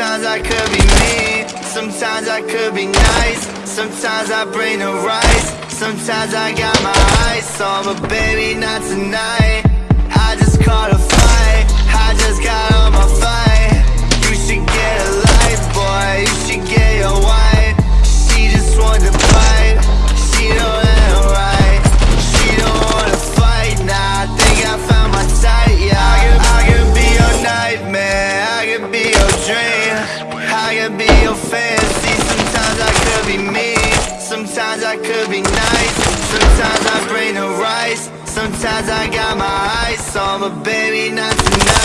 Sometimes I could be mean, sometimes I could be nice. Sometimes I bring the rice, sometimes I got my eyes on. But baby, not tonight. I could be your fantasy, sometimes I could be mean Sometimes I could be nice, sometimes I bring the rice. Sometimes I got my eyes on, but baby not tonight